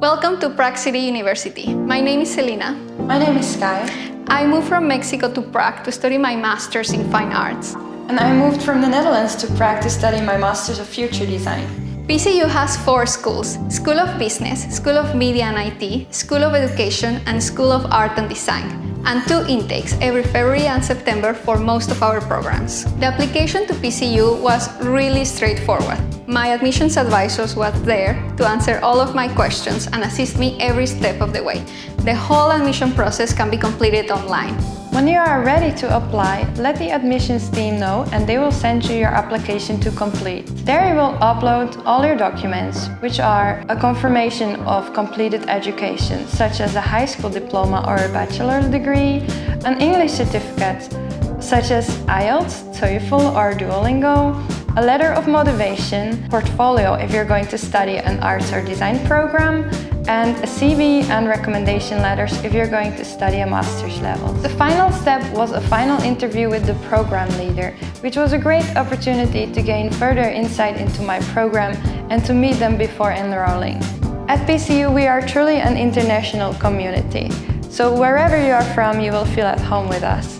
Welcome to Prague City University. My name is Selina. My name is Sky. I moved from Mexico to Prague to study my Masters in Fine Arts. And I moved from the Netherlands to Prague to study my Masters of Future Design. PCU has four schools, School of Business, School of Media and IT, School of Education, and School of Art and Design and two intakes every February and September for most of our programs. The application to PCU was really straightforward. My admissions advisors was there to answer all of my questions and assist me every step of the way. The whole admission process can be completed online. When you are ready to apply, let the admissions team know and they will send you your application to complete. There you will upload all your documents, which are a confirmation of completed education, such as a high school diploma or a bachelor's degree, an English certificate, such as IELTS, TOEFL or Duolingo, a letter of motivation, portfolio if you're going to study an arts or design program, and a CV and recommendation letters if you're going to study a master's level. The final step was a final interview with the program leader, which was a great opportunity to gain further insight into my program and to meet them before enrolling. At PCU, we are truly an international community, so wherever you are from, you will feel at home with us.